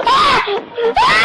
Ah! Ah!